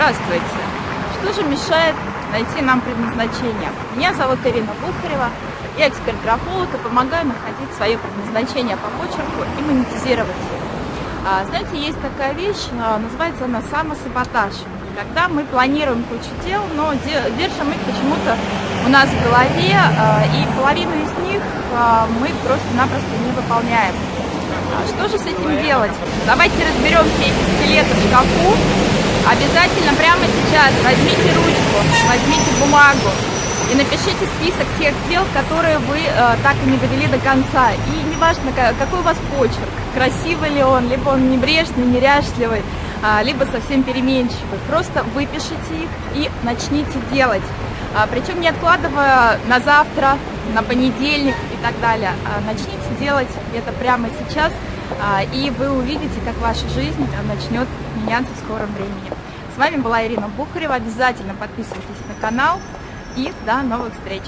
Здравствуйте! Что же мешает найти нам предназначение? Меня зовут Ирина Бухарева, я эксперт-графолог и помогаю находить свое предназначение по почерку и монетизировать его. А, знаете, есть такая вещь, а, называется она самосаботаж. Когда мы планируем кучу дел, но держим их почему-то у нас в голове, а, и половину из них мы просто-напросто не выполняем. Что же с этим делать? Давайте разберем все эти скелеты в шкафу. Обязательно прямо сейчас возьмите ручку, возьмите бумагу и напишите список тех дел, которые вы э, так и не довели до конца. И неважно, какой у вас почерк, красивый ли он, либо он небрежный, неряшливый, э, либо совсем переменчивый. Просто выпишите их и начните делать. А, причем не откладывая на завтра, на понедельник и так далее. А, начните делать это прямо сейчас, а, и вы увидите, как ваша жизнь начнет меняться в скором времени. С вами была Ирина Бухарева. Обязательно подписывайтесь на канал и до новых встреч!